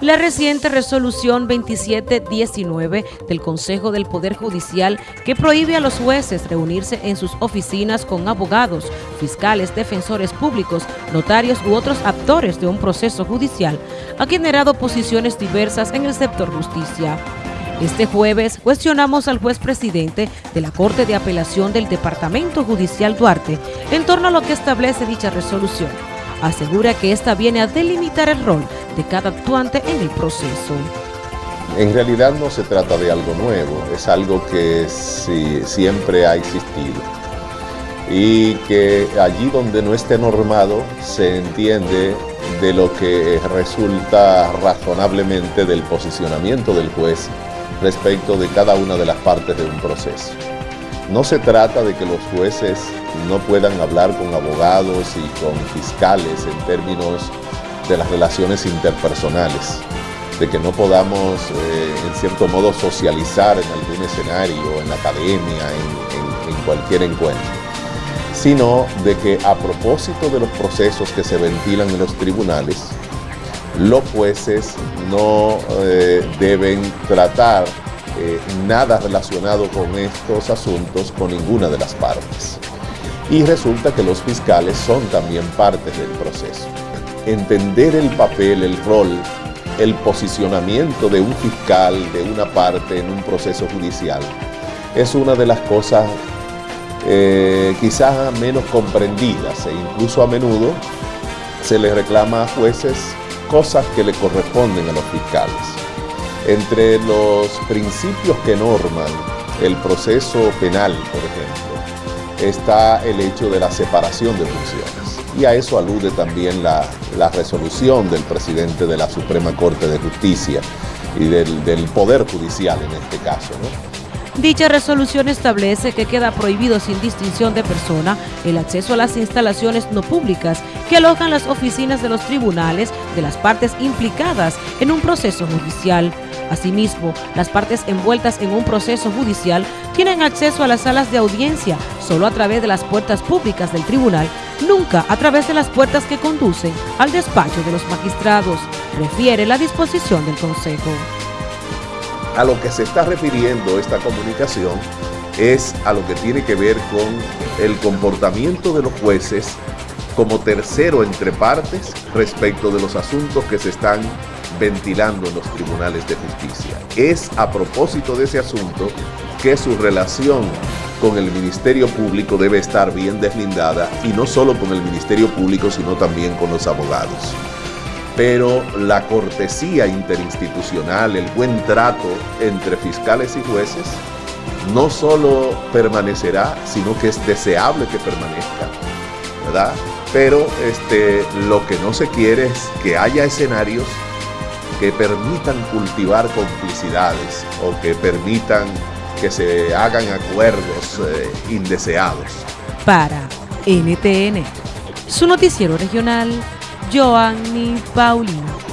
La reciente resolución 2719 del Consejo del Poder Judicial que prohíbe a los jueces reunirse en sus oficinas con abogados, fiscales, defensores públicos, notarios u otros actores de un proceso judicial ha generado posiciones diversas en el sector justicia. Este jueves cuestionamos al juez presidente de la Corte de Apelación del Departamento Judicial Duarte en torno a lo que establece dicha resolución. Asegura que esta viene a delimitar el rol de cada actuante en el proceso. En realidad no se trata de algo nuevo, es algo que siempre ha existido y que allí donde no esté normado se entiende de lo que resulta razonablemente del posicionamiento del juez respecto de cada una de las partes de un proceso. No se trata de que los jueces no puedan hablar con abogados y con fiscales en términos de las relaciones interpersonales, de que no podamos eh, en cierto modo socializar en algún escenario, en la academia, en, cualquier encuentro, sino de que a propósito de los procesos que se ventilan en los tribunales, los jueces no eh, deben tratar eh, nada relacionado con estos asuntos con ninguna de las partes. Y resulta que los fiscales son también partes del proceso. Entender el papel, el rol, el posicionamiento de un fiscal, de una parte en un proceso judicial, es una de las cosas eh, quizás menos comprendidas e incluso a menudo se le reclama a jueces cosas que le corresponden a los fiscales. Entre los principios que norman el proceso penal, por ejemplo, está el hecho de la separación de funciones. Y a eso alude también la, resolución del presidente de la Suprema Corte de Justicia y del, Poder Judicial en este caso. Dicha resolución establece que queda prohibido sin distinción de persona el acceso a las instalaciones no públicas que alojan las oficinas de los tribunales de las partes implicadas en un proceso judicial. Asimismo, las partes envueltas en un proceso judicial tienen acceso a las salas de audiencia solo a través de las puertas públicas del tribunal, nunca a través de las puertas que conducen al despacho de los magistrados, refiere la disposición del Consejo a lo que se está refiriendo esta comunicación es a lo que tiene que ver con el comportamiento de los jueces como tercero entre partes respecto de los asuntos que se están ventilando en los tribunales de justicia. Es a propósito de ese asunto que su relación con el Ministerio Público debe estar bien deslindada y no solo con el Ministerio Público sino también con los abogados pero la cortesía interinstitucional, el buen trato entre fiscales y jueces, no solo permanecerá, sino que es deseable que permanezca, ¿verdad? Pero este, lo que no se quiere es que haya escenarios que permitan cultivar complicidades o que permitan que se hagan acuerdos eh, indeseados. Para NTN, su noticiero regional, Joanny Paulino.